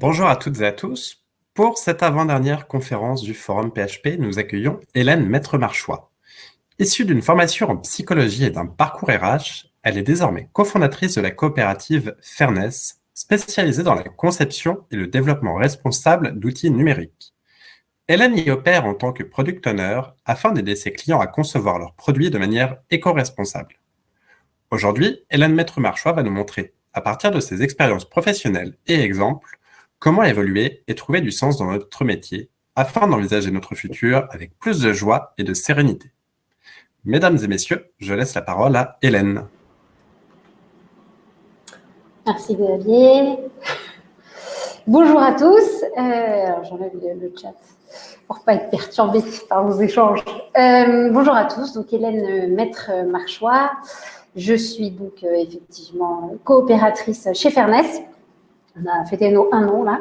Bonjour à toutes et à tous. Pour cette avant-dernière conférence du Forum PHP, nous accueillons Hélène Maître-Marchois. Issue d'une formation en psychologie et d'un parcours RH, elle est désormais cofondatrice de la coopérative Fairness, spécialisée dans la conception et le développement responsable d'outils numériques. Hélène y opère en tant que product owner afin d'aider ses clients à concevoir leurs produits de manière éco-responsable. Aujourd'hui, Hélène Maître-Marchois va nous montrer, à partir de ses expériences professionnelles et exemples, comment évoluer et trouver du sens dans notre métier afin d'envisager notre futur avec plus de joie et de sérénité. Mesdames et messieurs, je laisse la parole à Hélène. Merci Xavier. Bonjour à tous. Euh, J'enlève le, chat pour ne pas être perturbé par vos échanges. Euh, bonjour à tous. Donc Hélène Maître Marchois. Je suis donc euh, effectivement coopératrice chez Fairness. On a fêté nos un an là.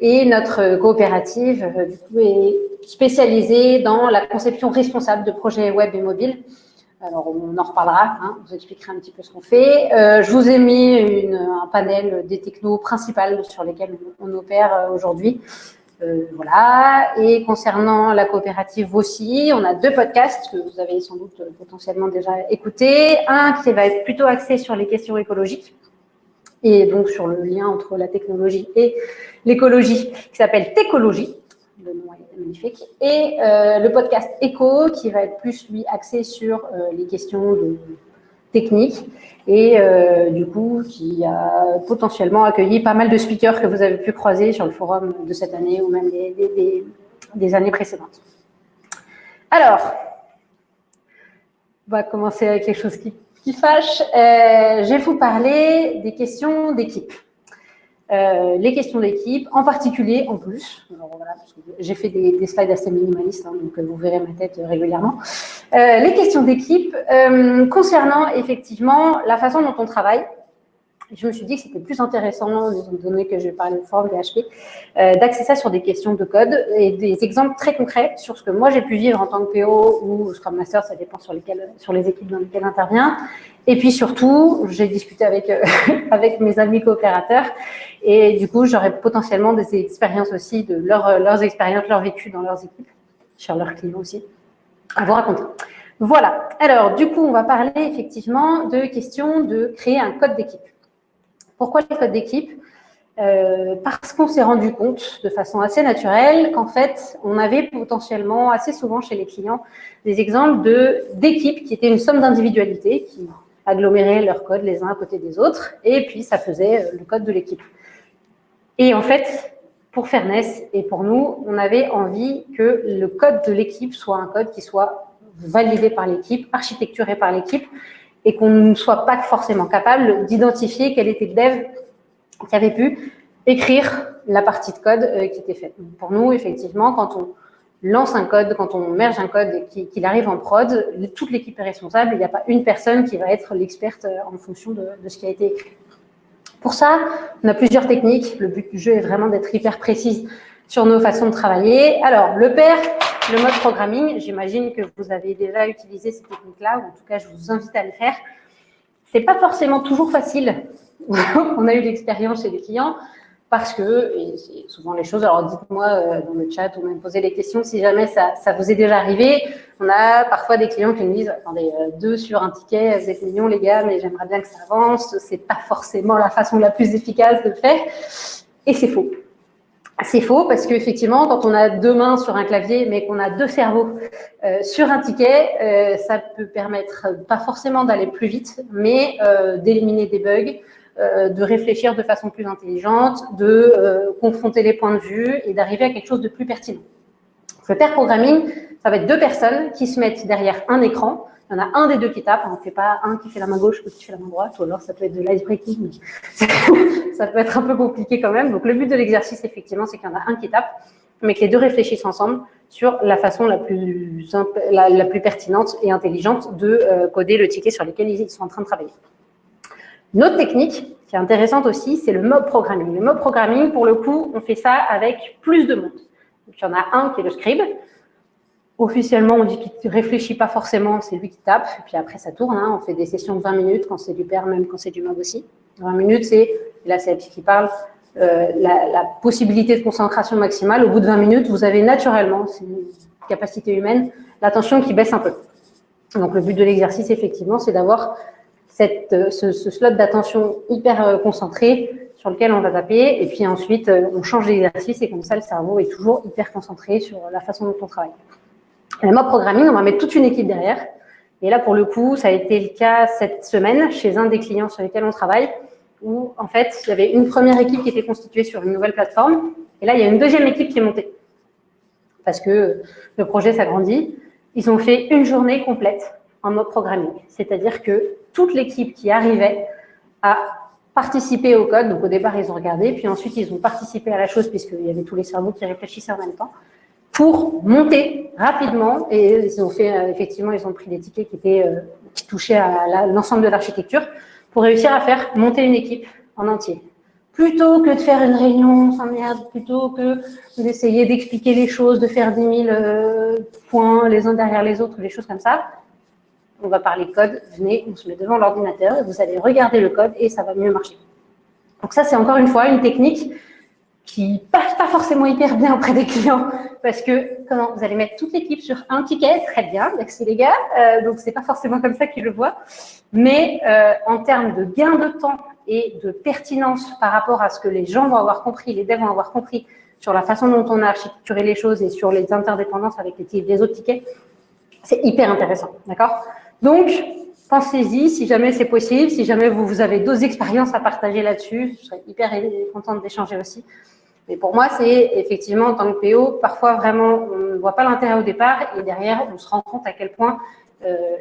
Et notre coopérative euh, du coup, est spécialisée dans la conception responsable de projets web et mobiles. Alors, on en reparlera, hein, vous expliquerai un petit peu ce qu'on fait. Euh, je vous ai mis un panel des technos principales sur lesquels on, opère aujourd'hui. Euh, voilà. Et concernant la coopérative aussi, on a deux podcasts que vous avez sans doute potentiellement déjà écoutés. Un qui va être plutôt axé sur les questions écologiques et donc sur le lien entre la technologie et l'écologie, qui s'appelle Técologie, le nom est magnifique, et euh, le podcast Echo, qui va être plus, lui, axé sur euh, les questions de techniques, et euh, du coup, qui a potentiellement accueilli pas mal de speakers que vous avez pu croiser sur le forum de cette année ou même des, années précédentes. Alors, on va commencer avec quelque chose qui qui fâche, euh, je vais vous parler des questions d'équipe. Euh, les questions d'équipe, en particulier, en plus, j'ai fait des, slides assez minimalistes, hein, donc euh, vous verrez ma tête régulièrement. les questions d'équipe concernant effectivement la façon dont on travaille, je me suis dit que c'était plus intéressant, étant donné que je vais parler de forme PHP, euh, d'axer ça sur des questions de code et des exemples très concrets sur ce que moi j'ai pu vivre en tant que PO ou Scrum Master, ça dépend sur, lesquels, sur les équipes dans lesquelles intervient. Et puis surtout, j'ai discuté avec, euh, avec mes amis coopérateurs et du coup, j'aurais potentiellement des expériences aussi de leur, leurs expériences, leur vécu dans leurs équipes, sur leurs clients aussi, à vous raconter. Voilà. Alors, du coup, on va parler effectivement de questions de créer un code d'équipe. Pourquoi les codes d'équipe euh, Parce qu'on s'est rendu compte de façon assez naturelle qu'en fait, on avait potentiellement assez souvent chez les clients des exemples d'équipes qui étaient une somme d'individualités qui aggloméraient leurs codes les uns à côté des autres et puis ça faisait euh, le code de l'équipe. Et en fait, pour Fairness et pour nous, on avait envie que le code de l'équipe soit un code qui soit validé par l'équipe, architecturé par l'équipe et qu'on ne soit pas forcément capable d'identifier quel était le dev qui avait pu écrire la partie de code euh, qui était faite. Pour nous, effectivement, quand on lance un code, quand on merge un code et qu'il arrive en prod, toute l'équipe est responsable. Il n'y a pas une personne qui va être l'experte euh, en fonction de, ce qui a été écrit. Pour ça, on a plusieurs techniques. Le but du jeu est vraiment d'être hyper précise sur nos façons de travailler. Alors, le père, le mode programming, j'imagine que vous avez déjà utilisé ces techniques-là, ou en tout cas, je vous invite à le faire. C'est pas forcément toujours facile. On a eu l'expérience chez les clients parce que, et c'est souvent les choses, alors dites-moi euh, dans le chat ou même posez des questions si jamais ça, vous est déjà arrivé. On a parfois des clients qui nous disent, attendez, euh, deux sur un ticket, vous êtes mignons les gars, mais j'aimerais bien que ça avance. C'est pas forcément la façon la plus efficace de le faire. Et c'est faux. C'est faux parce qu'effectivement, quand on a deux mains sur un clavier, mais qu'on a deux cerveaux euh, sur un ticket, euh, ça peut permettre pas forcément d'aller plus vite, mais euh, d'éliminer des bugs, de réfléchir de façon plus intelligente, de confronter les points de vue et d'arriver à quelque chose de plus pertinent. Le pair programming, ça va être deux personnes qui se mettent derrière un écran, il y en a un des deux qui tape, on ne fait pas un qui fait la main gauche, ou qui fait la main droite, ou alors ça peut être de l'ice breaking, ça peut être un peu compliqué quand même. Donc le but de l'exercice, effectivement, c'est qu'il y en a un qui tape, mais que les deux réfléchissent ensemble sur la façon la plus, pertinente et intelligente de euh, coder le ticket sur lequel ils sont en train de travailler. Une autre technique qui est intéressante aussi, c'est le mob programming. Le mob programming, pour le coup, on fait ça avec plus de monde. Il y en a un qui est le scribe, Officiellement, on dit qu'il ne réfléchit pas forcément, c'est lui qui tape, et puis après ça tourne. Hein. On fait des sessions de 20 minutes quand c'est du père, même quand c'est du mob aussi. 20 minutes, c'est, là c'est la qui parle, euh, la, possibilité de concentration maximale, au bout de 20 minutes, vous avez naturellement, c'est une capacité humaine, l'attention qui baisse un peu. Donc le but de l'exercice, effectivement, c'est d'avoir ce, ce, slot d'attention hyper concentré sur lequel on va taper, et puis ensuite on change d'exercice, et comme ça le cerveau est toujours hyper concentré sur la façon dont on travaille. Le mob programming, on va mettre toute une équipe derrière, et là, pour le coup, ça a été le cas cette semaine chez un des clients sur lesquels on travaille, où en fait, il y avait une première équipe qui était constituée sur une nouvelle plateforme, et là, il y a une deuxième équipe qui est montée, parce que le projet s'agrandit. Ils ont fait une journée complète en mode programming, c'est-à-dire que toute l'équipe qui arrivait à participer au code, donc au départ, ils ont regardé, puis ensuite, ils ont participé à la chose, puisqu'il y avait tous les cerveaux qui réfléchissaient en même temps, pour monter rapidement. Et ils ont fait, euh, effectivement, ils ont pris des tickets qui, euh, touchaient à l'ensemble de l'architecture pour réussir à faire monter une équipe en entier. Plutôt que de faire une réunion sans merde, plutôt que d'essayer d'expliquer les choses, de faire 10 000 euh, points les uns derrière les autres, des choses comme ça, on va parler code, venez, on se met devant l'ordinateur, vous allez regarder le code et ça va mieux marcher. Donc ça, c'est encore une fois une technique qui passe pas forcément hyper bien auprès des clients parce que comment vous allez mettre toute l'équipe sur un ticket, très bien, merci les gars. Euh, donc c'est pas forcément comme ça qu'ils le voient, mais euh, en termes de gain de temps et de pertinence par rapport à ce que les gens vont avoir compris, les devs vont avoir compris sur la façon dont on a architecturé les choses et sur les interdépendances avec les, les autres tickets, c'est hyper intéressant, d'accord? Donc pensez-y si jamais c'est possible, si jamais vous, vous avez d'autres expériences à partager là-dessus, je serais hyper contente d'échanger aussi. Mais pour moi, c'est effectivement, en tant que PO, parfois vraiment, on ne voit pas l'intérêt au départ et derrière, on se rend compte à quel point euh,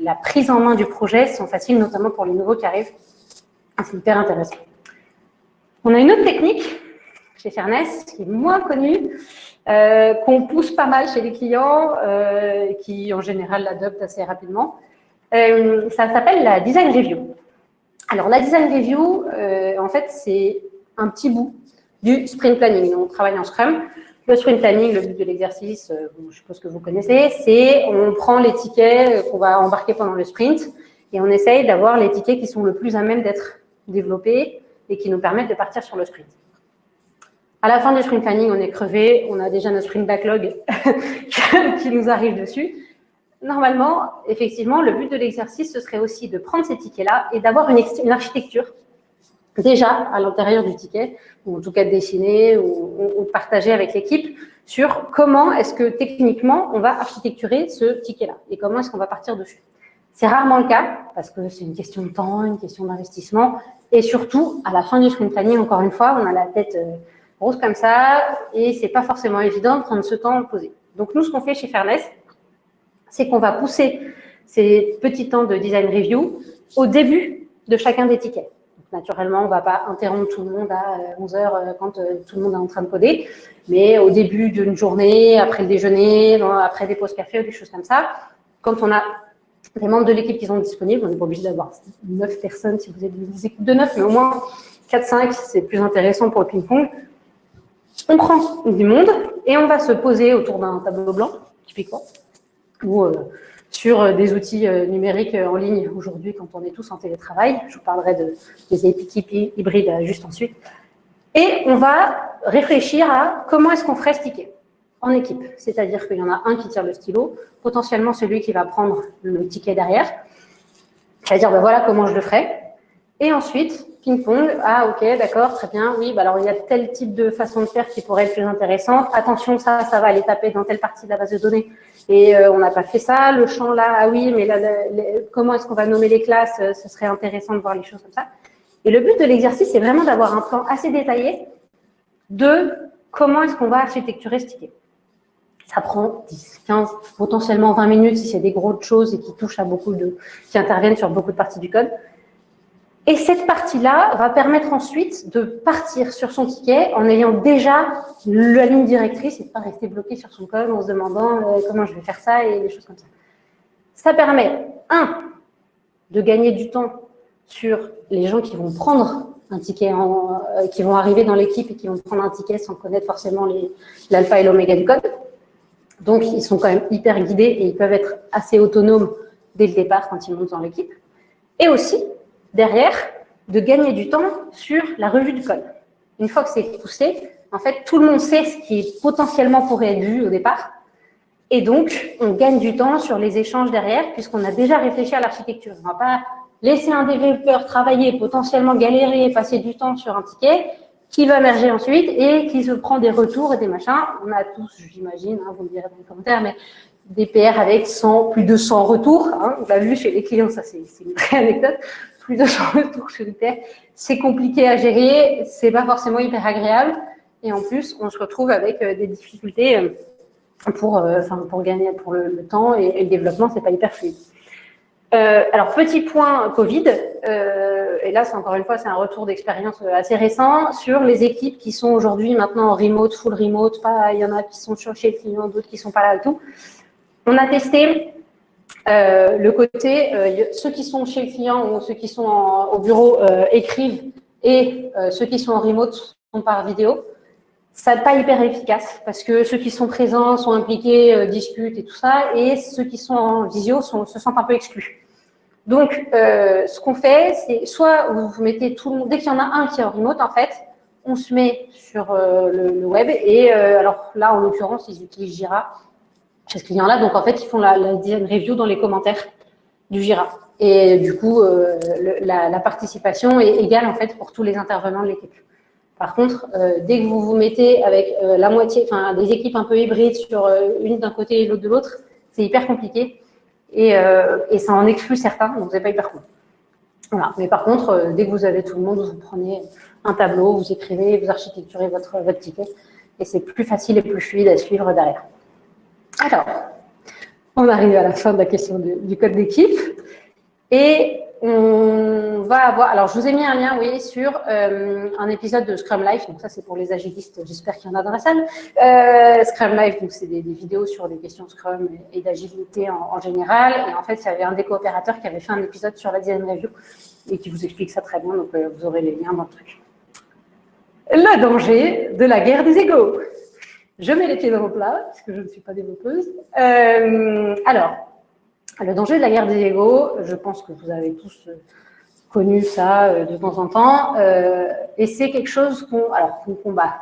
la prise en main du projet sont faciles, notamment pour les nouveaux qui arrivent. C'est hyper intéressant. On a une autre technique chez Fairness, qui est moins connue, euh, qu'on pousse pas mal chez les clients, euh, qui en général l'adoptent assez rapidement. Euh, ça s'appelle la design review. Alors la design review, en fait, c'est un petit bout du sprint planning. On travaille en Scrum. Le sprint planning, le but de l'exercice, euh, je suppose que vous connaissez, c'est on prend les tickets qu'on va embarquer pendant le sprint et on essaye d'avoir les tickets qui sont le plus à même d'être développés et qui nous permettent de partir sur le sprint. À la fin du sprint planning, on est crevé, on a déjà notre sprint backlog qui nous arrive dessus. Normalement, effectivement, le but de l'exercice, ce serait aussi de prendre ces tickets-là et d'avoir une architecture déjà à l'intérieur du ticket, ou en tout cas dessiner ou, partager avec l'équipe sur comment est-ce que techniquement on va architecturer ce ticket-là et comment est-ce qu'on va partir dessus. C'est rarement le cas parce que c'est une question de temps, une question d'investissement et surtout à la fin du sprint planning, encore une fois, on a la tête euh, grosse comme ça et c'est pas forcément évident de prendre ce temps de poser. Donc nous, ce qu'on fait chez Fairness, c'est qu'on va pousser ces petits temps de design review au début de chacun des tickets. Naturellement, on ne va pas interrompre tout le monde à 11 euh, euh, quand euh, tout le monde est en train de coder, mais au début d'une journée, après le déjeuner, après des pauses café ou des choses comme ça, quand on a des membres de l'équipe qui sont disponibles, on n'est pas obligé d'avoir 9 personnes si vous êtes des équipes de 9, mais au moins 4-5, c'est plus intéressant pour le ping-pong. On prend du monde et on va se poser autour d'un tableau blanc, typiquement, ou sur euh, des outils euh, numériques euh, en ligne aujourd'hui quand on est tous en télétravail. Je vous parlerai de, des équipes hybrides juste ensuite. Et on va réfléchir à comment est-ce qu'on ferait ce ticket en équipe. C'est-à-dire qu'il y en a un qui tire le stylo, potentiellement celui qui va prendre le ticket derrière. C'est-à-dire, ben voilà comment je le ferai. Et ensuite, ping-pong, ah ok, d'accord, très bien, oui, bah alors il y a tel type de façon de faire qui pourrait être plus intéressante. Attention, ça, ça va aller taper dans telle partie de la base de données et euh, on n'a pas fait ça. Le champ là, ah oui, mais là, comment est-ce qu'on va nommer les classes euh, Ce serait intéressant de voir les choses comme ça. Et le but de l'exercice, c'est vraiment d'avoir un plan assez détaillé de comment est-ce qu'on va architecturer ce ticket. Ça prend 10, 15, potentiellement 20 minutes si c'est des grosses choses et qui touchent à beaucoup de, qui interviennent sur beaucoup de parties du code. Et cette partie-là va permettre ensuite de partir sur son ticket en ayant déjà la ligne directrice et de ne pas rester bloqué sur son code en se demandant euh, comment je vais faire ça et des choses comme ça. Ça permet, un, de gagner du temps sur les gens qui vont prendre un ticket, euh, qui vont arriver dans l'équipe et qui vont prendre un ticket sans connaître forcément l'alpha et l'oméga du code. Donc, ils sont quand même hyper guidés et ils peuvent être assez autonomes dès le départ quand ils montent dans l'équipe. Et aussi, derrière, de gagner du temps sur la revue du code. Une fois que c'est poussé, en fait, tout le monde sait ce qui potentiellement pourrait être vu au départ. Et donc, on gagne du temps sur les échanges derrière, puisqu'on a déjà réfléchi à l'architecture. On ne va pas laisser un développeur travailler, potentiellement galérer, passer du temps sur un ticket, qui va émerger ensuite et qui se prend des retours et des machins. On a tous, j'imagine, hein, vous me direz dans les commentaires, mais des PR avec 100, plus de 100 retours. Hein. On l'a vu chez les clients, ça c'est une vraie anecdote. Plus de 100 retours chez les PR. C'est compliqué à gérer, c'est pas forcément hyper agréable. Et en plus, on se retrouve avec euh, des difficultés euh, pour, euh, enfin, pour gagner pour le, temps et, le développement, c'est pas hyper fluide. Alors, petit point Covid, et là, c'est encore une fois, c'est un retour d'expérience assez récent sur les équipes qui sont aujourd'hui maintenant en remote, full remote, il y en a qui sont chez le client, d'autres qui sont pas là et tout. On a testé euh, le côté, euh, ceux qui sont chez le client ou ceux qui sont au bureau euh, écrivent et ceux qui sont en remote sont par vidéo. Ça n'est pas hyper efficace parce que ceux qui sont présents sont impliqués, discutent et tout ça, et ceux qui sont en visio se sentent un peu exclus. Donc, ce qu'on fait, c'est soit vous mettez tout le monde, dès qu'il y en a un qui est en remote, en fait, on se met sur le, le, web et alors là, en l'occurrence, ils utilisent Jira chez ce client-là. Donc, en fait, ils font la, design review dans les commentaires du Jira. Et du coup, euh, la, participation est égale, en fait, pour tous les intervenants de l'équipe. Par contre, euh, dès que vous vous mettez avec euh, la moitié, enfin, des équipes un peu hybrides sur une d'un côté et l'autre de l'autre, c'est hyper compliqué et, euh, et, ça en exclut certains, donc n'êtes pas hyper cool. Voilà. Mais par contre, euh, dès que vous avez tout le monde, vous prenez un tableau, vous écrivez, vous architecturez votre, votre ticket, et c'est plus facile et plus fluide à suivre derrière. Alors, on arrive à la fin de la question du, code d'équipe, et on va avoir, alors je vous ai mis un lien, oui, sur euh, un épisode de Scrum Life, donc ça c'est pour les agilistes, j'espère qu'il y en a dans la salle. Euh, Scrum Life, donc c'est des, vidéos sur des questions Scrum et, d'agilité en, en, général, et en fait il y avait un des coopérateurs qui avait fait un épisode sur la design review et qui vous explique ça très bien, donc euh, vous aurez les liens dans le truc. Le danger de la guerre des égaux. Je mets les pieds dans le plat, parce que je ne suis pas développeuse. Euh, alors, le danger de la guerre des égaux, je pense que vous avez tous euh, connu ça euh, de temps en temps, et c'est quelque chose qu'on alors combat.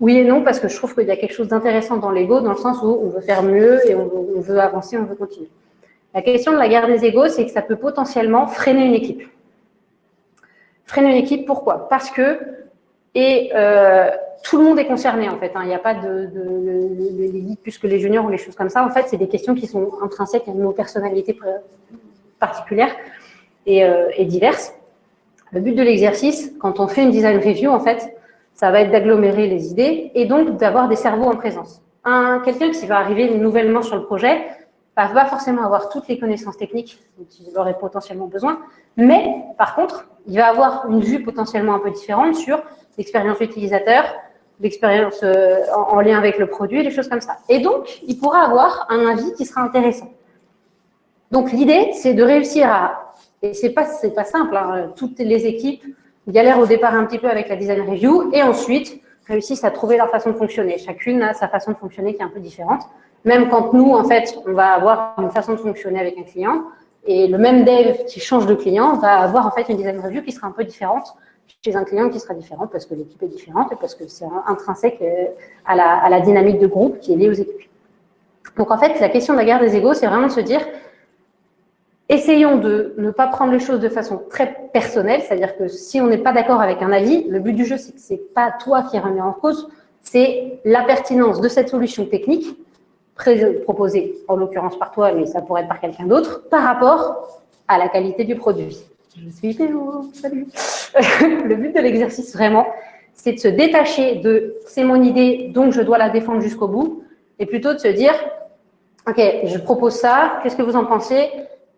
Oui et non, parce que je trouve qu'il y a quelque chose d'intéressant dans l'ego, dans le sens où on veut faire mieux et on veut, on veut, avancer, on veut continuer. La question de la guerre des égaux, c'est que ça peut potentiellement freiner une équipe. Freiner une équipe, pourquoi? Parce que, et euh, tout le monde est concerné en fait. Hein. Il n'y a pas de, l'élite plus que les juniors ou les choses comme ça. En fait, c'est des questions qui sont intrinsèques à nos personnalités particulières et, euh, et diverses. Le but de l'exercice, quand on fait une design review, en fait, ça va être d'agglomérer les idées et donc d'avoir des cerveaux en présence. Un quelqu'un qui va arriver nouvellement sur le projet va pas forcément avoir toutes les connaissances techniques dont il aurait potentiellement besoin, mais par contre, il va avoir une vue potentiellement un peu différente sur l'expérience utilisateur, l'expérience euh, en, en, lien avec le produit, des choses comme ça. Et donc, il pourra avoir un avis qui sera intéressant. Donc, l'idée, c'est de réussir à, et c'est pas, pas simple, hein, toutes les équipes galèrent au départ un petit peu avec la design review et ensuite réussissent à trouver leur façon de fonctionner. Chacune a sa façon de fonctionner qui est un peu différente. Même quand nous, en fait, on va avoir une façon de fonctionner avec un client et le même dev qui change de client va avoir en fait une design review qui sera un peu différente chez un client qui sera différent parce que l'équipe est différente et parce que c'est intrinsèque euh, à la, à la, dynamique de groupe qui est liée aux équipes. Donc en fait, la question de la guerre des égaux, c'est vraiment de se dire, essayons de ne pas prendre les choses de façon très personnelle, c'est-à-dire que si on n'est pas d'accord avec un avis, le but du jeu, c'est que c'est pas toi qui remet en cause, c'est la pertinence de cette solution technique proposée, en l'occurrence par toi, mais ça pourrait être par quelqu'un d'autre, par rapport à la qualité du produit. Je suis salut. le but de l'exercice, vraiment, c'est de se détacher de c'est mon idée, donc je dois la défendre jusqu'au bout, et plutôt de se dire, ok, je propose ça, qu'est-ce que vous en pensez?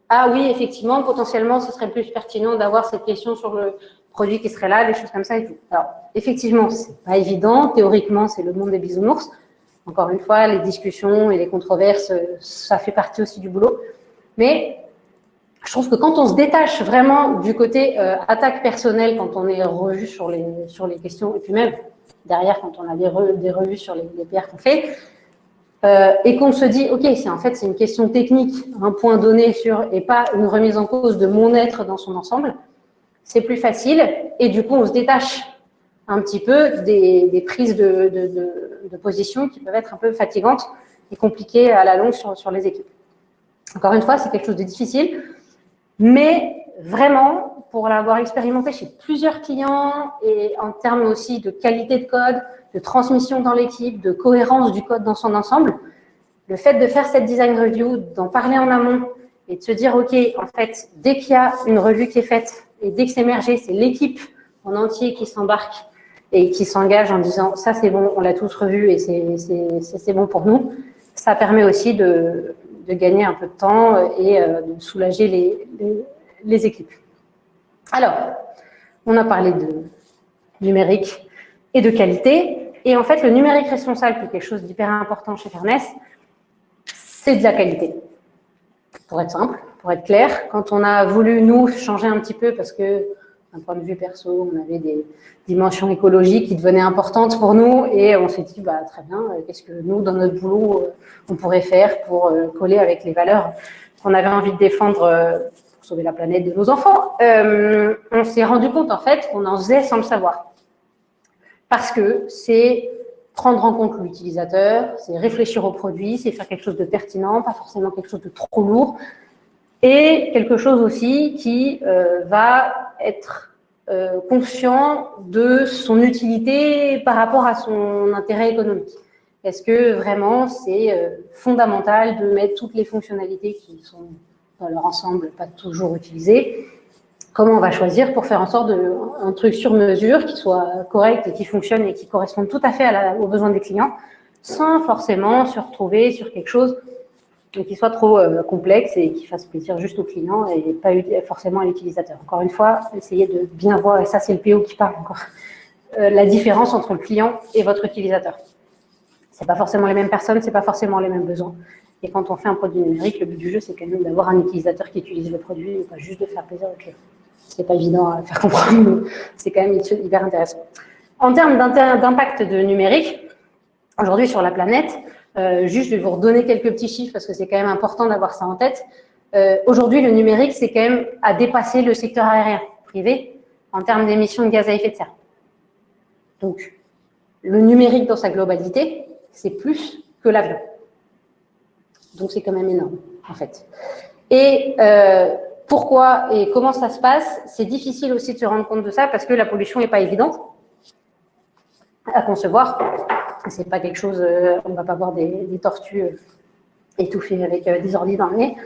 Ah oui, effectivement, potentiellement, ce serait plus pertinent d'avoir cette question sur le produit qui serait là, des choses comme ça et tout. Alors, effectivement, c'est pas évident, théoriquement, c'est le monde des bisounours. Encore une fois, les discussions et les controverses, ça fait partie aussi du boulot. Mais je trouve que quand on se détache vraiment du côté euh, attaque personnelle, quand on est revu sur les, sur les questions, et puis même derrière, quand on a des, des revues sur les, les PR qu'on fait, euh, et qu'on se dit, OK, c'est en fait, c'est une question technique, un point donné sur, et pas une remise en cause de mon être dans son ensemble, c'est plus facile et du coup, on se détache un petit peu des, prises de, position qui peuvent être un peu fatigantes et compliquées à la longue sur, sur les équipes. Encore une fois, c'est quelque chose de difficile, mais vraiment, pour l'avoir expérimenté chez plusieurs clients et en termes aussi de qualité de code, de transmission dans l'équipe, de cohérence du code dans son ensemble, le fait de faire cette design review, d'en parler en amont et de se dire, OK, en fait, dès qu'il y a une revue qui est faite et dès que c'est émergé, c'est l'équipe en entier qui s'embarque et qui s'engage en disant, ça c'est bon, on l'a tous revu et c'est bon pour nous, ça permet aussi de, de, gagner un peu de temps et euh, de soulager les, les, équipes. Alors, on a parlé de numérique et de qualité. Et en fait, le numérique responsable, qui est quelque chose d'hyper important chez Fairness, c'est de la qualité. Pour être simple, pour être clair, quand on a voulu, nous, changer un petit peu, parce que d'un point de vue perso, on avait des dimensions écologiques qui devenaient importantes pour nous, et on s'est dit, bah, très bien, qu'est-ce que nous, dans notre boulot, euh, on pourrait faire pour euh, coller avec les valeurs qu'on avait envie de défendre euh, pour sauver la planète de nos enfants On s'est rendu compte, en fait, qu'on en faisait sans le savoir. Parce que c'est prendre en compte l'utilisateur, c'est réfléchir au produit, c'est faire quelque chose de pertinent, pas forcément quelque chose de trop lourd, et quelque chose aussi qui euh, va être euh, conscient de son utilité par rapport à son intérêt économique. Est-ce que vraiment c'est euh, fondamental de mettre toutes les fonctionnalités qui sont dans leur ensemble pas toujours utilisées? Comment on va choisir pour faire en sorte de un truc sur mesure qui soit correct et qui fonctionne et qui corresponde tout à fait aux besoins des clients, sans forcément se retrouver sur quelque chose qui soit trop euh, complexe et qui fasse plaisir juste au client et pas forcément à l'utilisateur. Encore une fois, essayez de bien voir, et ça c'est le PO qui parle encore, euh, la différence entre le client et votre utilisateur. C'est pas forcément les mêmes personnes, c'est pas forcément les mêmes besoins. Et quand on fait un produit numérique, le but du jeu, c'est quand même d'avoir un utilisateur qui utilise le produit et pas juste de faire plaisir au client n'est pas évident à faire comprendre, mais c'est quand même hyper intéressant. En termes d'impact de numérique, aujourd'hui sur la planète, euh, juste je vais vous redonner quelques petits chiffres parce que c'est quand même important d'avoir ça en tête. Euh, aujourd'hui, le numérique, c'est quand même à dépasser le secteur aérien privé en termes d'émissions de gaz à effet de serre. Donc, le numérique dans sa globalité, c'est plus que l'avion. Donc, c'est quand même énorme, en fait. Et euh, pourquoi et comment ça se passe, c'est difficile aussi de se rendre compte de ça parce que la pollution n'est pas évidente à concevoir. C'est pas quelque chose, euh, on ne va pas voir des, tortues euh, étouffées avec euh, des ordi dans le nez.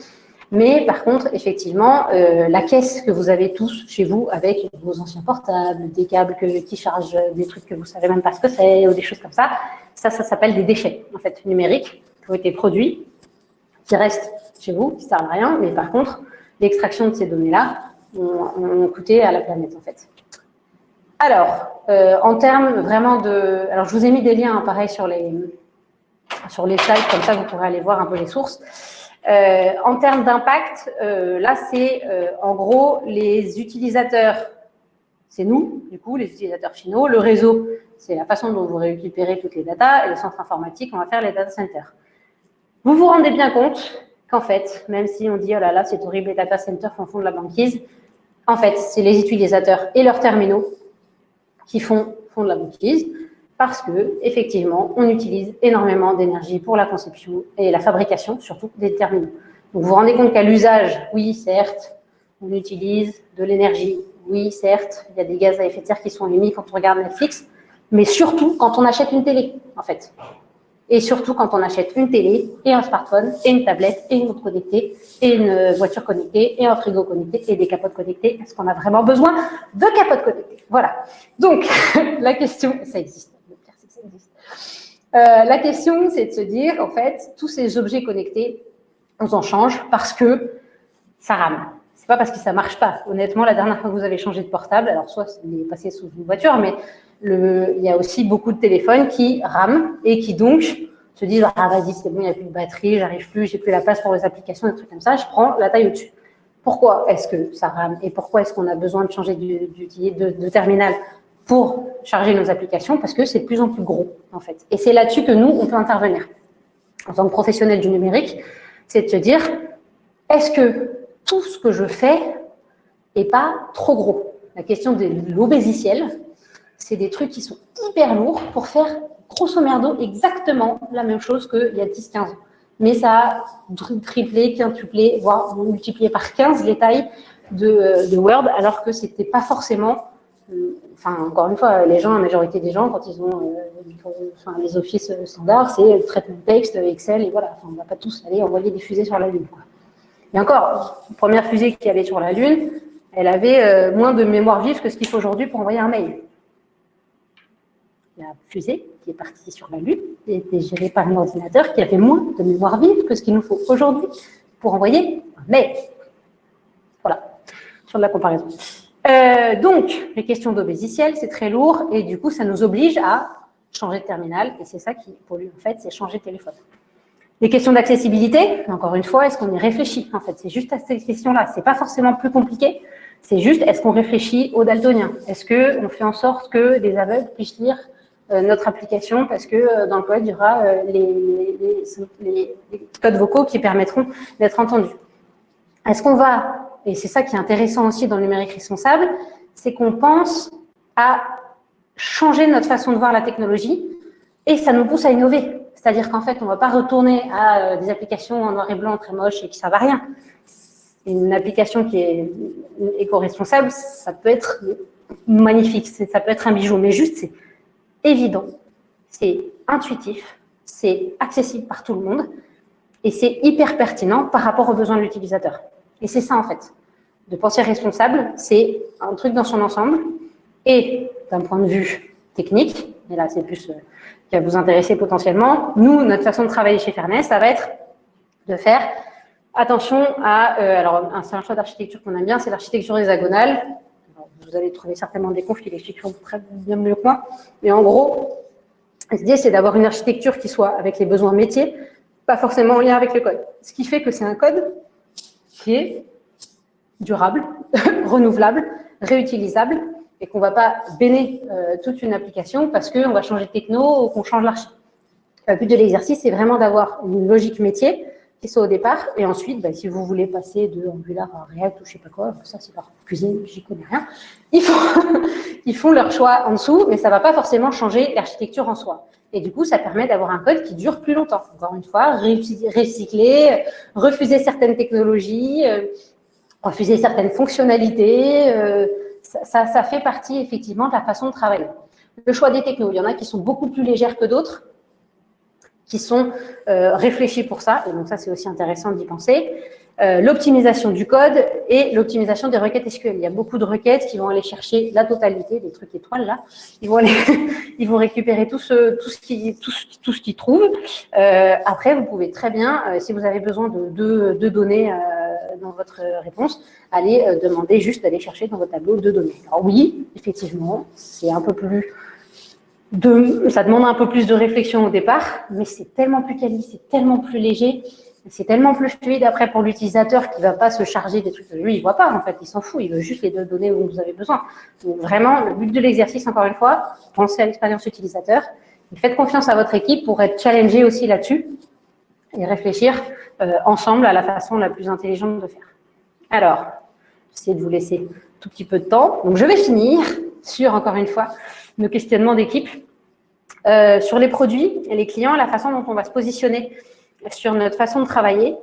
Mais par contre, effectivement, la caisse que vous avez tous chez vous avec vos anciens portables, des câbles qui chargent des trucs que vous savez même pas ce que c'est ou des choses comme ça, ça, ça s'appelle des déchets en fait numériques qui ont été produits, qui restent chez vous, qui servent à rien, mais par contre, l'extraction de ces données-là ont, coûté à la planète, en fait. Alors, euh, en termes vraiment de... Alors, je vous ai mis des liens, hein, pareil, sur les, sur les slides, comme ça, vous pourrez aller voir un peu les sources. Euh, en termes d'impact, euh, là, c'est en gros les utilisateurs, c'est nous, du coup, les utilisateurs finaux. Le réseau, c'est la façon dont vous récupérez toutes les datas. Et le centre informatique, on va faire les data centers. Vous vous rendez bien compte qu'en fait, même si on dit, oh là là, c'est horrible, les data centers font fond de la banquise, en fait, c'est les utilisateurs et leurs terminaux qui font de la banquise parce que, effectivement, on utilise énormément d'énergie pour la conception et la fabrication, surtout des terminaux. Donc, vous vous rendez compte qu'à l'usage, oui, certes, on utilise de l'énergie, oui, certes, il y a des gaz à effet de serre qui sont émis quand on regarde Netflix, mais surtout quand on achète une télé, en fait. Et surtout quand on achète une télé et un smartphone et une tablette et une montre connectée et une voiture connectée et un frigo connecté et des capotes connectées. Est-ce qu'on a vraiment besoin de capotes connectées Voilà. Donc, la question, ça existe. ça existe. Euh, la question, c'est de se dire, en fait, tous ces objets connectés, on s'en change parce que ça rame. Pas parce que ça marche pas. Honnêtement, la dernière fois que vous avez changé de portable, alors soit il est passé sous une voiture, mais il y a aussi beaucoup de téléphones qui rament et qui donc se disent ah vas-y c'est bon il n'y a plus de batterie j'arrive plus j'ai plus la place pour les applications des trucs comme ça. Je prends la taille au-dessus. Pourquoi est-ce que ça rame et pourquoi est-ce qu'on a besoin de changer de, de, terminal pour charger nos applications? Parce que c'est de plus en plus gros en fait. Et c'est là-dessus que nous on peut intervenir. En tant que professionnel du numérique c'est de se dire est-ce que tout ce que je fais est pas trop gros la question de l'obésiciel. C'est des trucs qui sont hyper lourds pour faire grosso merdo exactement la même chose qu'il y a 10-15 ans. Mais ça a triplé, quintuplé, voire multiplié par 15 les tailles de, Word, alors que c'était pas forcément euh, enfin, encore une fois, les gens, la majorité des gens, quand ils ont euh, les offices standards, c'est traitement de texte, Excel, et voilà. On ne va pas tous aller envoyer des fusées sur la Lune. Et encore, la première fusée qui allait sur la Lune, elle avait euh, moins de mémoire vive que ce qu'il faut aujourd'hui pour envoyer un mail. La fusée qui est partie sur la Lune était gérée par un ordinateur qui avait moins de mémoire vive que ce qu'il nous faut aujourd'hui pour envoyer un mail. Voilà, sur de la comparaison. Euh, donc, les questions d'obésiciel, c'est très lourd et du coup, ça nous oblige à changer de terminal et c'est ça qui, pour lui, en fait, c'est changer de téléphone. Les questions d'accessibilité, encore une fois, est-ce qu'on y réfléchit? En fait, c'est juste à ces questions-là. C'est pas forcément plus compliqué. C'est juste, est-ce qu'on réfléchit aux daltoniens? Est-ce qu'on fait en sorte que des aveugles puissent lire euh, notre application? Parce que euh, dans le code, il y aura les, les, codes vocaux qui permettront d'être entendus. Est-ce qu'on va et c'est ça qui est intéressant aussi dans le numérique responsable, c'est qu'on pense à changer notre façon de voir la technologie et ça nous pousse à innover. C'est-à-dire qu'en fait, on ne va pas retourner à euh, des applications en noir et blanc très moches et qui ne servent à rien. Une application qui est éco-responsable, ça peut être magnifique, ça peut être un bijou, mais juste c'est évident, c'est intuitif, c'est accessible par tout le monde et c'est hyper pertinent par rapport aux besoins de l'utilisateur. Et c'est ça, en fait. De penser responsable, c'est un truc dans son ensemble. Et d'un point de vue technique, et là, c'est plus euh, qui va vous intéresser potentiellement, nous, notre façon de travailler chez Fairness, ça va être de faire attention à... Euh, alors, c'est un choix d'architecture qu'on aime bien, c'est l'architecture hexagonale. vous allez trouver certainement des confs qui l'expliqueront très bien mieux que moi. Mais en gros, l'idée, c'est d'avoir une architecture qui soit avec les besoins métiers, pas forcément en lien avec le code. Ce qui fait que c'est un code qui est durable, renouvelable, réutilisable, et qu'on ne va pas béner euh, toute une application parce qu'on va changer de techno ou qu'on change l'archi. Le but de l'exercice, c'est vraiment d'avoir une logique métier qui soit au départ, et ensuite, bah, si vous voulez passer de Angular à React ou je sais pas quoi, ça c'est leur cuisine, j'y connais rien, ils font, ils font leur choix en dessous, mais ça va pas forcément changer l'architecture en soi. Et du coup, ça permet d'avoir un code qui dure plus longtemps. Encore une fois, recycler, refuser certaines technologies, euh, refuser certaines fonctionnalités, ça, fait partie effectivement de la façon de travailler. Le choix des technos, il y en a qui sont beaucoup plus légères que d'autres, qui sont euh, réfléchis pour ça, et donc ça c'est aussi intéressant d'y penser. Euh, l'optimisation du code et l'optimisation des requêtes SQL. Il y a beaucoup de requêtes qui vont aller chercher la totalité des trucs étoiles là. Ils vont aller, ils vont récupérer tout ce, tout ce qui, tout tout ce qu'ils trouvent. Euh, après, vous pouvez très bien, euh, si vous avez besoin de, de, de données dans votre réponse, aller demander juste d'aller chercher dans votre tableau de données. Alors oui, effectivement, c'est un peu plus de, ça demande un peu plus de réflexion au départ, mais c'est tellement plus quali, c'est tellement plus léger, c'est tellement plus fluide après pour l'utilisateur qui ne va pas se charger des trucs lui, il ne voit pas, en fait, il s'en fout, il veut juste les données où vous avez besoin. Donc vraiment, le but de l'exercice, encore une fois, pensez à l'expérience utilisateur, et faites confiance à votre équipe pour être challengé aussi là-dessus et réfléchir euh, ensemble à la façon la plus intelligente de faire. Alors, j'essaie de vous laisser tout petit peu de temps. Donc, je vais finir sur, encore une fois, nos questionnements d'équipe euh, sur les produits et les clients, la façon dont on va se positionner sur notre façon de travailler.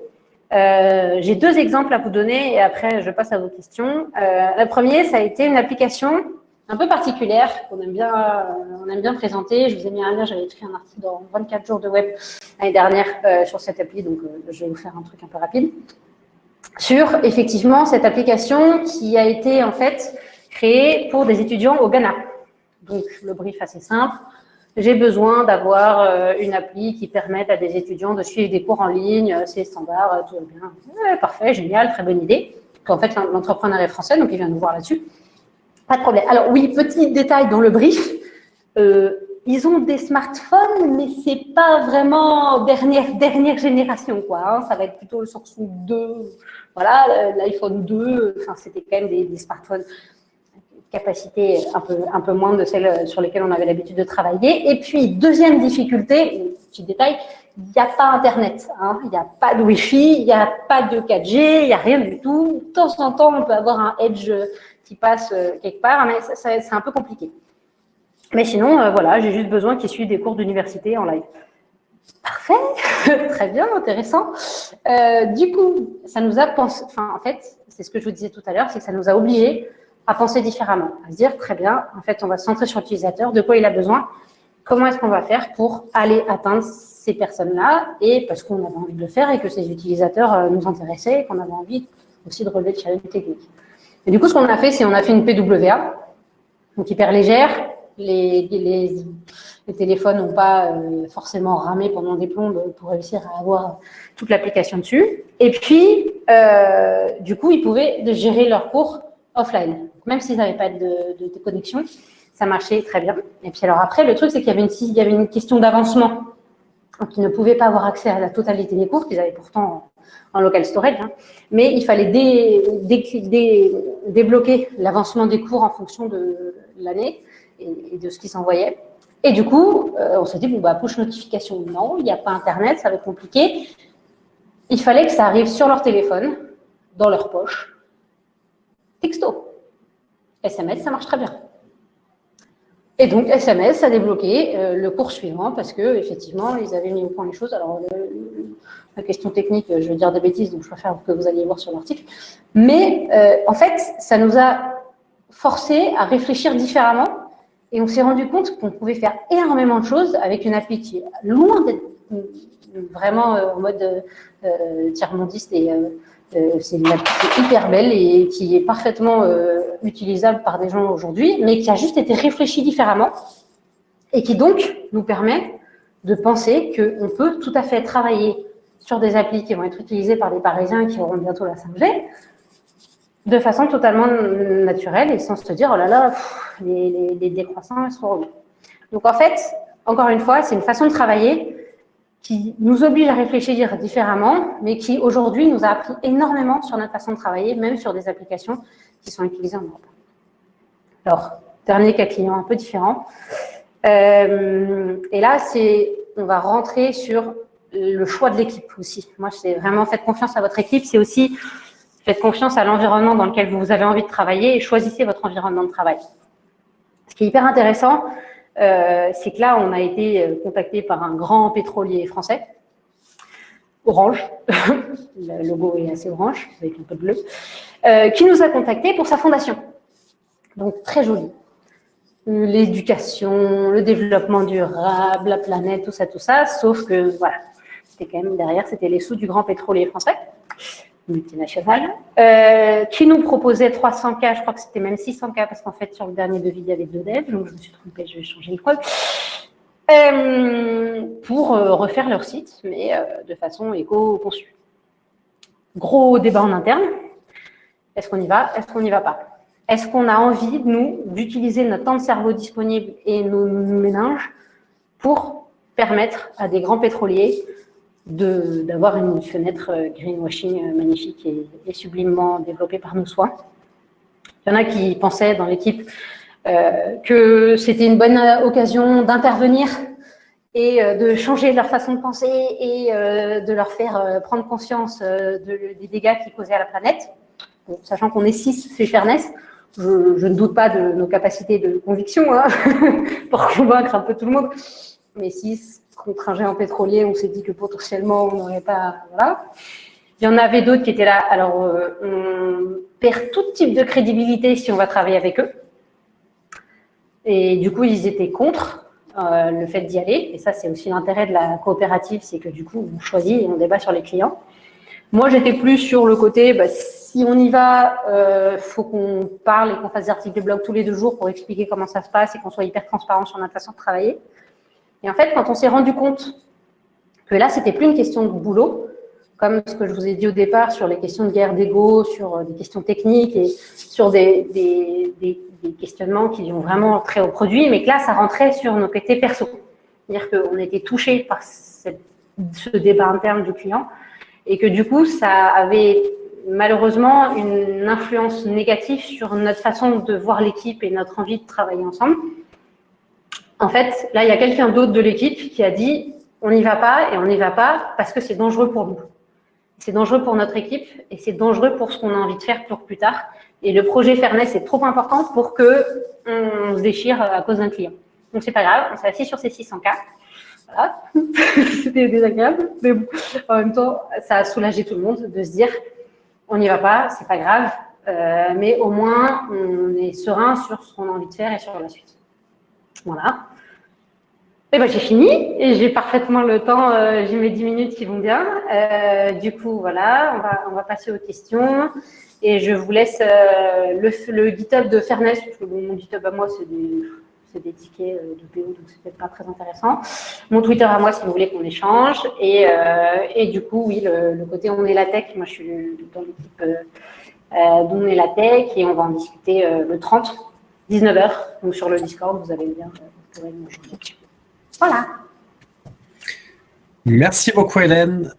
Euh, J'ai deux exemples à vous donner et après je passe à vos questions. Euh, le premier, ça a été une application un peu particulière qu'on aime bien, aime bien présenter. Je vous ai mis un lien, j'avais écrit un article dans 24 jours de web l'année dernière euh, sur cette appli, donc euh, je vais vous faire un truc un peu rapide. Sur effectivement cette application qui a été en fait créée pour des étudiants au Ghana. Donc, le brief assez simple. J'ai besoin d'avoir euh, une appli qui permette à des étudiants de suivre des cours en ligne, euh, c'est standard, euh, tout va bien. parfait, génial, très bonne idée. En fait, l'entrepreneur est français, donc il vient nous voir là-dessus. Pas de problème. Alors oui, petit détail dans le brief. ils ont des smartphones, mais c'est pas vraiment dernière, dernière génération, quoi. Hein. Ça va être plutôt le Samsung 2, voilà, l'iPhone 2. Enfin, c'était quand même des, des smartphones capacité un peu, un peu moins de celles sur lesquelles on avait l'habitude de travailler. Et puis, deuxième difficulté, petit détail, il n'y a pas Internet, hein. il n'y a pas de Wi-Fi, il n'y a pas de 4G, il n'y a rien du tout. De temps en temps, on peut avoir un Edge qui passe quelque part, mais c'est un peu compliqué. Mais sinon, voilà, j'ai juste besoin qu'ils suivent des cours d'université en live. Parfait, très bien, intéressant. du coup, ça nous a pensé, enfin, en fait, c'est ce que je vous disais tout à l'heure, c'est que ça nous a obligés à penser différemment, à se dire, très bien, en fait, on va se centrer sur l'utilisateur, de quoi il a besoin, comment est-ce qu'on va faire pour aller atteindre ces personnes-là, et parce qu'on avait envie de le faire et que ces utilisateurs euh, nous intéressaient, et qu'on avait envie aussi de relever le challenge technique. Et du coup, ce qu'on a fait, c'est on a fait une PWA, donc hyper légère, les, téléphones n'ont pas euh, forcément ramé pendant des plombes pour réussir à avoir toute l'application dessus. Et puis, euh, du coup, ils pouvaient gérer leur cours offline. Même s'ils n'avaient pas de, connexion, ça marchait très bien. Et puis alors après, le truc, c'est qu'il y, avait une, il y avait une question d'avancement. Donc, ils ne pouvaient pas avoir accès à la totalité des cours qu'ils avaient pourtant en, local storage. Hein. Mais il fallait débloquer l'avancement des cours en fonction de l'année et, de ce qui s'envoyait. Et du coup, euh, on s'est dit, bon, bah, push notification, non, il n'y a pas Internet, ça va être compliqué. Il fallait que ça arrive sur leur téléphone, dans leur poche, texto. SMS, ça marche très bien. Et donc, SMS a débloqué euh, le cours suivant parce que effectivement, ils avaient mis au point les choses. Alors, la question technique, je vais dire des bêtises, donc je préfère que vous alliez voir sur l'article. Mais euh, en fait, ça nous a forcé à réfléchir différemment et on s'est rendu compte qu'on pouvait faire énormément de choses avec une appli qui est loin d'être vraiment euh, en mode euh, tiers-mondiste et euh, c'est une appli hyper belle et qui est parfaitement utilisable par des gens aujourd'hui, mais qui a juste été réfléchie différemment et qui donc nous permet de penser qu'on peut tout à fait travailler sur des applis qui vont être utilisées par des Parisiens qui auront bientôt la 5G, de façon totalement naturelle et sans se dire, oh là là, les, décroissants, ils Donc en fait, encore une fois, c'est une façon de travailler qui nous oblige à réfléchir différemment, mais qui aujourd'hui nous a appris énormément sur notre façon de travailler, même sur des applications qui sont utilisées en Europe. Alors, dernier cas client un peu différent. Euh, et là, c'est, on va rentrer sur le choix de l'équipe aussi. Moi, c'est vraiment faites confiance à votre équipe. C'est aussi Faites confiance à l'environnement dans lequel vous avez envie de travailler et choisissez votre environnement de travail. Ce qui est hyper intéressant, c'est que là, on a été euh, contacté par un grand pétrolier français, orange, le logo est assez orange, avec un peu de bleu, euh, qui nous a contacté pour sa fondation. Donc, très joli. L'éducation, le développement durable, la planète, tout ça, tout ça, sauf que, voilà, c'était quand même derrière, c'était les sous du grand pétrolier français multinationale, euh, qui nous proposait 300K, je crois que c'était même 600K, parce qu'en fait, sur le dernier devis, il y avait deux devs, donc je me suis trompée, je vais changer le code, euh, pour euh, refaire leur site, mais de façon éco-conçue. Gros débat en interne. Est-ce qu'on y va? Est-ce qu'on n'y va pas? Est-ce qu'on a envie, nous, d'utiliser notre temps de cerveau disponible et nos méninges pour permettre à des grands pétroliers d'avoir une fenêtre euh, greenwashing euh, magnifique et, sublimement développée par nos soins. Il y en a qui pensaient dans l'équipe euh, que c'était une bonne occasion d'intervenir et de changer leur façon de penser et de leur faire prendre conscience des dégâts qu'ils causaient à la planète. sachant qu'on est six chez Fairness, je, ne doute pas de nos capacités de conviction hein, pour convaincre un peu tout le monde, mais six contre un géant pétrolier, on s'est dit que potentiellement, on n'aurait pas... Voilà. Il y en avait d'autres qui étaient là. Alors, euh, on perd tout type de crédibilité si on va travailler avec eux. Et du coup, ils étaient contre euh, le fait d'y aller. Et ça, c'est aussi l'intérêt de la coopérative, c'est que du coup, on choisit et on débat sur les clients. Moi, j'étais plus sur le côté, bah, si on y va, euh, faut qu'on parle et qu'on fasse des articles de blog tous les deux jours pour expliquer comment ça se passe et qu'on soit hyper transparent sur notre façon de travailler. Et en fait, quand on s'est rendu compte que là, c'était plus une question de boulot, comme ce que je vous ai dit au départ sur les questions de guerre d'ego, sur euh, des questions techniques et sur des, questionnements qui ont vraiment trait au produit, mais que là, ça rentrait sur nos côtés perso. C'est-à-dire qu'on était touché par ce débat interne du client et que du coup, ça avait malheureusement une influence négative sur notre façon de voir l'équipe et notre envie de travailler ensemble. En fait, là, il y a quelqu'un d'autre de l'équipe qui a dit on n'y va pas et on n'y va pas parce que c'est dangereux pour nous. C'est dangereux pour notre équipe et c'est dangereux pour ce qu'on a envie de faire pour plus tard. Et le projet Fairness est trop important pour que on se déchire à cause d'un client. Donc c'est pas grave, on s'est assis sur ces 600 cas. Voilà. C'était désagréable, mais en même temps, ça a soulagé tout le monde de se dire on n'y va pas, c'est pas grave, euh, mais au moins on est serein sur ce qu'on a envie de faire et sur la suite. Voilà. Et ben j'ai fini et j'ai parfaitement le temps, euh, j'ai mes 10 minutes qui vont bien. Euh, du coup, voilà, on va, on va passer aux questions. Et je vous laisse le, le GitHub de Fairness, parce que mon GitHub à moi, c'est des des tickets euh, de PO, donc c'est peut-être pas très intéressant. Mon Twitter à moi, si vous voulez qu'on échange. Et, euh, et, du coup, oui, le, côté On est la tech, moi je suis dans l'équipe euh, d'On est la tech et on va en discuter le 30, 19h. Donc sur le Discord, vous avez le lien. Voilà. Merci beaucoup Hélène.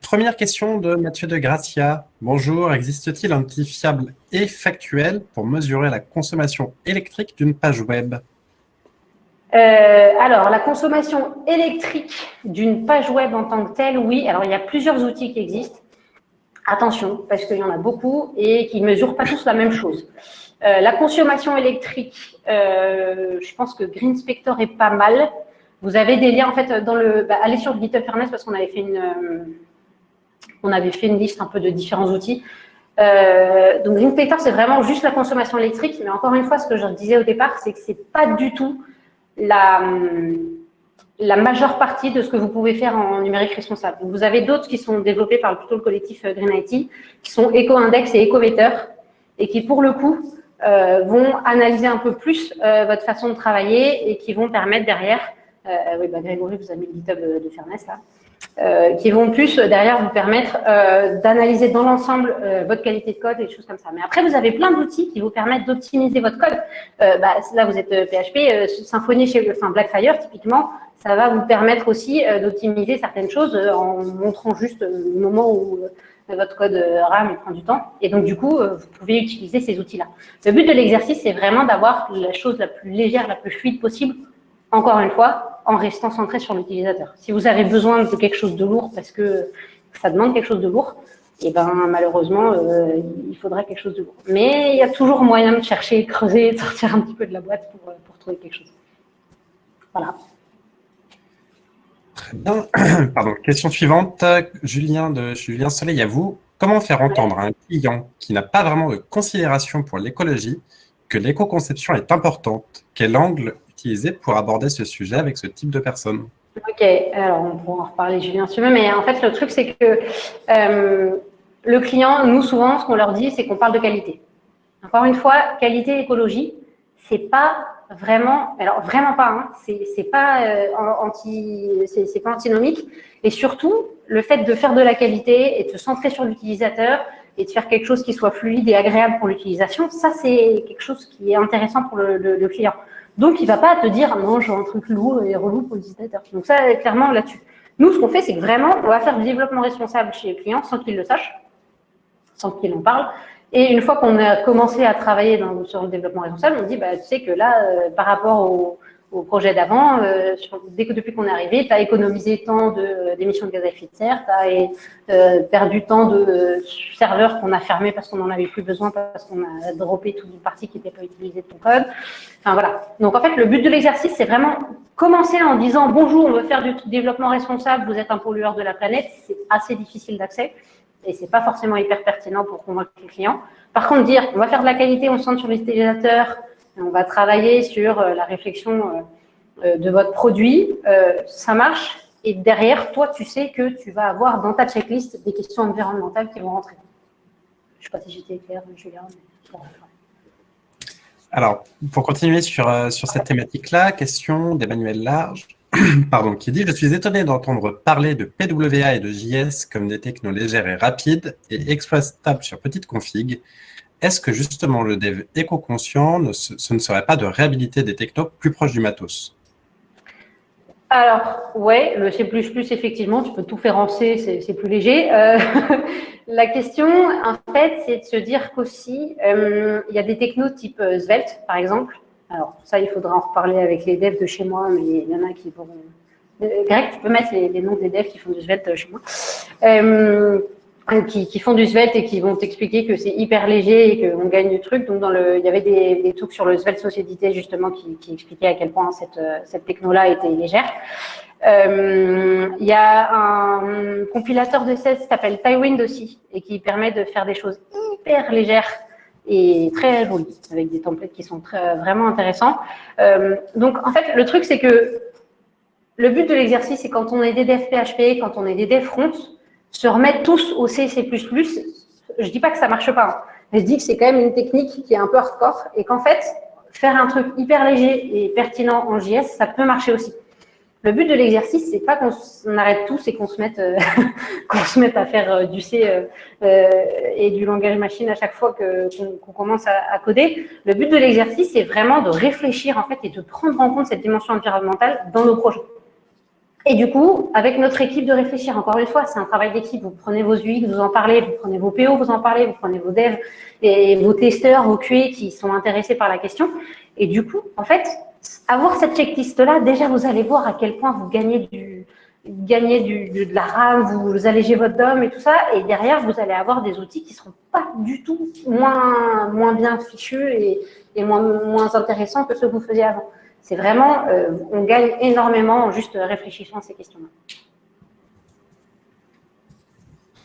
première question de Mathieu de Gracia. Bonjour, existe-t-il un outil fiable et factuel pour mesurer la consommation électrique d'une page web? Euh, alors, la consommation électrique d'une page web en tant que telle, oui. Alors, il y a plusieurs outils qui existent. Attention, parce qu'il y en a beaucoup et qui ne mesurent pas tous la même chose. Euh, la consommation électrique, euh, je pense que Green Spector est pas mal. Vous avez des liens, en fait, dans le... Bah, allez sur GitHub Fairness parce qu'on avait fait une... on avait fait une liste un peu de différents outils. donc, Green Spector, c'est vraiment juste la consommation électrique. Mais encore une fois, ce que je disais au départ, c'est que c'est pas du tout la, la majeure partie de ce que vous pouvez faire en numérique responsable. vous avez d'autres qui sont développés par plutôt le collectif euh, Green IT, qui sont EcoIndex et EcoVetter, et qui, pour le coup, euh, vont analyser un peu plus euh, votre façon de travailler et qui vont permettre derrière, oui, bah, Grégory vous avez mis le GitHub de Fairness là, euh, qui vont plus euh, derrière vous permettre euh, d'analyser dans l'ensemble votre qualité de code et des choses comme ça. Mais après, vous avez plein d'outils qui vous permettent d'optimiser votre code. bah, là, vous êtes PHP, Symfony chez enfin Blackfire, typiquement, ça va vous permettre aussi d'optimiser certaines choses en montrant juste le moment où votre code RAM prend du temps. Et donc, du coup, vous pouvez utiliser ces outils-là. Le but de l'exercice, c'est vraiment d'avoir la chose la plus légère, la plus fluide possible encore une fois, en restant centré sur l'utilisateur. Si vous avez besoin de quelque chose de lourd parce que ça demande quelque chose de lourd, et eh ben malheureusement, euh, il faudra quelque chose de lourd. Mais il y a toujours moyen de chercher, de creuser, de sortir un petit peu de la boîte euh, pour trouver quelque chose. Voilà. Très bien. Pardon. Question suivante. Julien de Julien Soleil à vous. Comment faire entendre à un client qui n'a pas vraiment de considération pour l'écologie que l'éco-conception est importante? Quel angle pour aborder ce sujet avec ce type de personnes Ok, alors on pourra en reparler, Julien, si mais en fait, le truc, c'est que euh, le client, nous, souvent, ce qu'on leur dit, c'est qu'on parle de qualité. Encore une fois, qualité écologie, c'est pas vraiment, alors vraiment pas, hein, c'est pas euh, anti, c'est pas antinomique, et surtout, le fait de faire de la qualité et de se centrer sur l'utilisateur et de faire quelque chose qui soit fluide et agréable pour l'utilisation, ça, c'est quelque chose qui est intéressant pour le client. Donc, il va pas te dire, non, j'ai un truc lourd et relou pour l'utilisateur. Donc, ça, clairement, là-dessus. Nous, ce qu'on fait, c'est que vraiment, on va faire du développement responsable chez les clients sans qu'ils le sachent, sans qu'ils en parlent. Et une fois qu'on a commencé à travailler sur le développement responsable, on dit, bah, tu sais que là, euh, par rapport au, au projet d'avant, euh, dès que depuis qu'on est arrivé, tu as économisé tant d'émissions de, gaz à effet de serre, tu as euh, perdu tant de serveurs qu'on a fermés parce qu'on n'en avait plus besoin, parce qu'on a droppé toute une partie qui n'était pas utilisée de ton code. Enfin voilà. Donc en fait, le but de l'exercice, c'est vraiment commencer en disant bonjour, on veut faire du développement responsable, vous êtes un pollueur de la planète, c'est assez difficile d'accès et c'est pas forcément hyper pertinent pour convaincre les clients. Par contre, dire on va faire de la qualité, on se centre sur l'utilisateur, on va travailler sur euh, la réflexion euh, euh, de votre produit, ça marche. Et derrière, toi, tu sais que tu vas avoir dans ta checklist des questions environnementales qui vont rentrer. Je ne sais pas si j'étais claire, Julien. Alors, pour continuer sur, sur cette thématique-là, question d'Emmanuel Large, pardon, qui dit « Je suis étonné d'entendre parler de PWA et de JS comme des technos légères et rapides et exploitables sur petite config. Est-ce que justement le dev éco-conscient, ce ne serait pas de réhabiliter des technos plus proches du matos? Alors, ouais, le C++, effectivement, tu peux tout faire en C, c'est plus léger. Euh, la question, en fait, c'est de se dire qu'aussi, euh, il y a des technos type euh, Svelte, par exemple. Alors, ça, il faudra en reparler avec les devs de chez moi, mais il y en a qui vont... Greg, tu peux mettre les, noms des devs qui font du Svelte chez moi qui, font du svelte et qui vont t'expliquer que c'est hyper léger et qu'on gagne du truc. Donc, dans le, il y avait des, des talks sur le svelte société justement qui, qui expliquaient à quel point cette, cette techno-là était légère. Euh, il y a un compilateur de 16 qui s'appelle Tailwind aussi et qui permet de faire des choses hyper légères et très jolies avec des templates qui sont vraiment intéressants. Euh, donc, en fait, le truc, c'est que le but de l'exercice, c'est quand on est des devs PHP, quand on est des devs front, se remettre tous au C, C++, je dis pas que ça marche pas, hein. je dis que c'est quand même une technique qui est un peu hardcore et qu'en fait, faire un truc hyper léger et pertinent en JS, ça peut marcher aussi. Le but de l'exercice, c'est pas qu'on arrête tous et qu'on se mette, euh, qu'on se mette à faire euh, du C euh, et du langage machine à chaque fois qu'on commence à, à, coder. Le but de l'exercice, c'est vraiment de réfléchir en fait et de prendre en compte cette dimension environnementale dans nos projets. Et du coup, avec notre équipe, de réfléchir. Encore une fois, c'est un travail d'équipe. Vous prenez vos UX, vous en parlez, vous prenez vos PO, vous en parlez, vous prenez vos devs et vos testeurs, vos QA qui sont intéressés par la question. Et du coup, en fait, avoir cette checklist-là, déjà, vous allez voir à quel point vous gagnez du, gagnez du, de, la RAM, vous, allégez votre DOM et tout ça. Et derrière, vous allez avoir des outils qui seront pas du tout moins, moins bien fichus et, et moins, moins intéressants que ceux que vous faisiez avant. C'est vraiment, euh, on gagne énormément en juste réfléchissant à ces questions-là.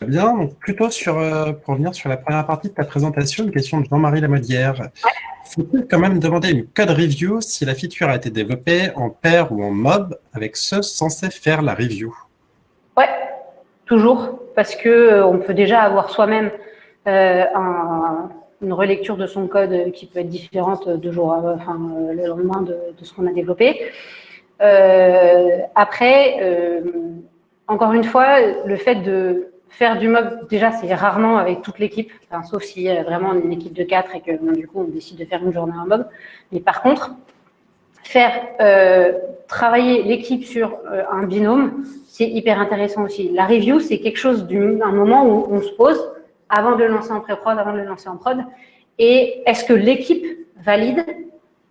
Bien, donc plutôt sur, euh, pour revenir sur la première partie de ta présentation, une question de Jean-Marie Lamodière. Faut-il quand même demander une code review si la feature a été développée en pair ou en mob avec ceux censés faire la review Ouais, toujours, parce que euh, on peut déjà avoir soi-même un, une relecture de son code qui peut être différente de jour, enfin, le lendemain de, ce qu'on a développé. Euh, après, euh, encore une fois, le fait de faire du mob, déjà, c'est rarement avec toute l'équipe, sauf si euh, vraiment on est une équipe de quatre et que du coup, on décide de faire une journée en mob. Mais par contre, faire euh, travailler l'équipe sur euh, un binôme, c'est hyper intéressant aussi. La review, c'est quelque chose d'un moment où on se pose, avant de le lancer en pré-prod, avant de le lancer en prod Et est-ce que l'équipe valide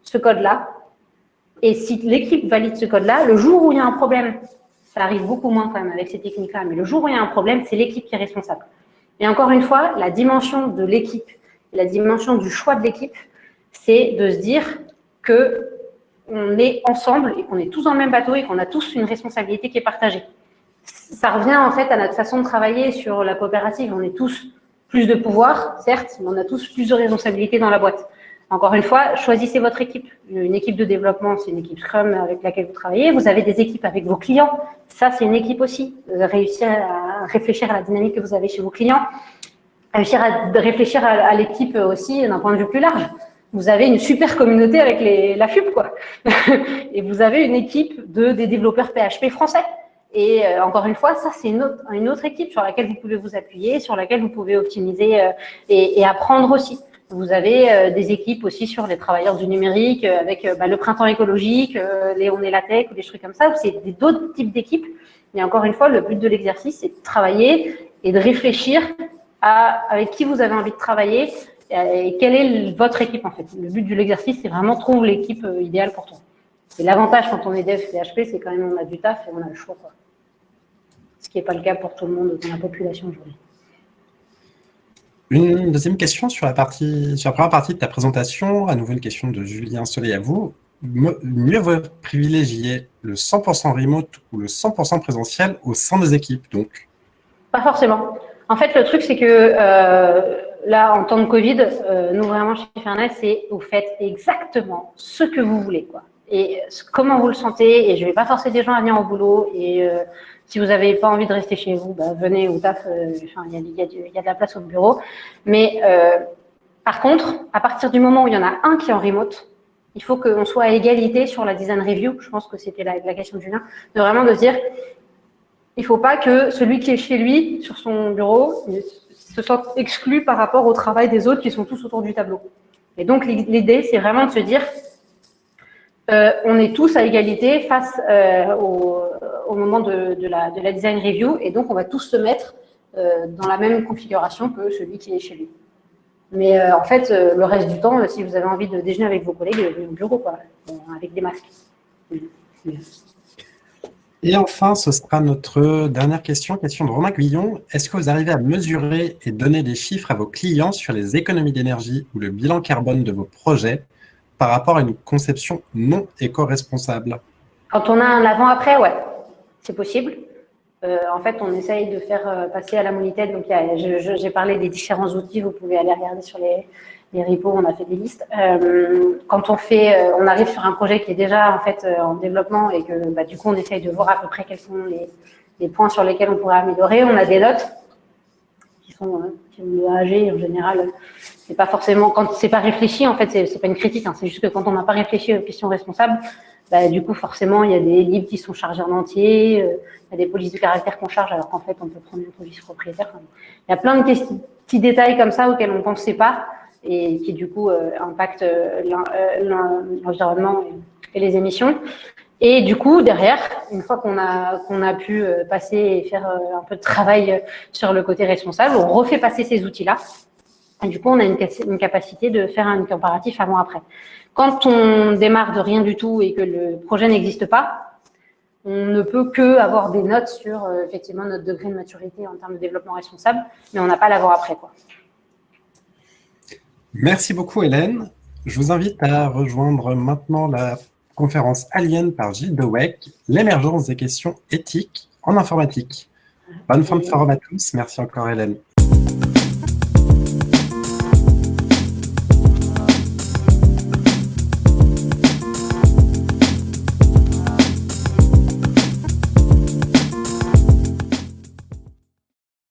ce code-là? Et si l'équipe valide ce code-là, le jour où il y a un problème, ça arrive beaucoup moins quand même avec ces techniques-là, mais le jour où il y a un problème, c'est l'équipe qui est responsable. Et encore une fois, la dimension de l'équipe, la dimension du choix de l'équipe, c'est de se dire que on est ensemble et qu'on est tous dans le même bateau et qu'on a tous une responsabilité qui est partagée. Ça revient en fait à notre façon de travailler sur la coopérative. On est tous plus de pouvoir, certes, mais on a tous plus de responsabilités dans la boîte. Encore une fois, choisissez votre équipe. Une équipe de développement, c'est une équipe Scrum avec laquelle vous travaillez. Vous avez des équipes avec vos clients. Ça, c'est une équipe aussi. Réussir à réfléchir à la dynamique que vous avez chez vos clients. Réussir à réfléchir à, l'équipe aussi d'un point de vue plus large. Vous avez une super communauté avec les, la FUB, quoi. Et vous avez une équipe de, développeurs PHP français. Et euh, encore une fois, ça, c'est une autre, équipe sur laquelle vous pouvez vous appuyer, sur laquelle vous pouvez optimiser euh, et, apprendre aussi. Vous avez euh, des équipes aussi sur les travailleurs du numérique, avec bah, le printemps écologique, les On est la tech, ou des trucs comme ça. C'est d'autres types d'équipes. Mais encore une fois, le but de l'exercice, c'est de travailler et de réfléchir à avec qui vous avez envie de travailler et quelle est votre équipe en fait. Le but de l'exercice, c'est vraiment trouver l'équipe idéale pour toi. Et l'avantage quand on est dev PHP, c'est quand même on a du taf et on a le choix. Quoi ce qui n'est pas le cas pour tout le monde dans la population aujourd'hui. Une deuxième question sur la, première partie de ta présentation, à nouveau une question de Julien Soleil à vous. Mieux vaut privilégier le 100% remote ou le 100% présentiel au sein des équipes, donc? Pas forcément. En fait, le truc, c'est que euh, là, en temps de Covid, euh, nous, vraiment, chez Fairness, c'est vous faites exactement ce que vous voulez. Quoi. Et comment vous le sentez, et je ne vais pas forcer des gens à venir au boulot, et euh, si vous n'avez pas envie de rester chez vous, bah, venez au taf. Euh, il y, a, de la place au bureau. Mais euh, par contre, à partir du moment où il y en a un qui est en remote, il faut qu'on soit à égalité sur la design review. Je pense que c'était la, question de Julien, de vraiment de dire, il ne faut pas que celui qui est chez lui, sur son bureau, se sente exclu par rapport au travail des autres qui sont tous autour du tableau. Et donc, l'idée, c'est vraiment de se dire, euh, on est tous à égalité face euh, au, moment de, la, design review et donc on va tous se mettre euh, dans la même configuration que celui qui est chez lui. Mais en fait, le reste du temps, si vous avez envie de déjeuner avec vos collègues, venez au bureau, quoi, avec des masques. Et enfin, ce sera notre dernière question, question de Romain Guillon. Est-ce que vous arrivez à mesurer et donner des chiffres à vos clients sur les économies d'énergie ou le bilan carbone de vos projets? Par rapport à une conception non éco-responsable Quand on a un avant-après, ouais, c'est possible. Euh, en fait, on essaye de faire euh, passer à la monitette. Donc, j'ai parlé des différents outils. Vous pouvez aller regarder sur les, les repos, on a fait des listes. Euh, quand on fait, on arrive sur un projet qui est déjà en fait en développement et que bah, du coup on essaye de voir à peu près quels sont les points sur lesquels on pourrait améliorer. On a des notes qui sont qui ont âgées en général. C'est pas forcément quand c'est pas réfléchi en fait, c'est pas une critique. Hein, c'est juste que quand on n'a pas réfléchi aux questions responsables, bah, du coup forcément il y a des livres qui sont chargés en entier, il y a des polices de caractère qu'on charge alors qu'en fait on peut prendre une police propriétaire. Il y a plein de petits détails comme ça auxquels on pensait pas et qui du coup euh, impacte euh, euh, l'environnement et les émissions. Et du coup, derrière, une fois qu'on a, qu'on a pu passer et faire un peu de travail sur le côté responsable, on refait passer ces outils-là. Et du coup, on a une, capacité de faire un comparatif avant-après. Quand on démarre de rien du tout et que le projet n'existe pas, on ne peut que avoir des notes sur effectivement notre degré de maturité en termes de développement responsable, mais on n'a pas l'avant-après. quoi. Merci beaucoup Hélène. Je vous invite à rejoindre maintenant la conférence Alien par Gilles Dewey, l'émergence des questions éthiques en informatique. Bonne fin de forum à tous. Merci encore Hélène.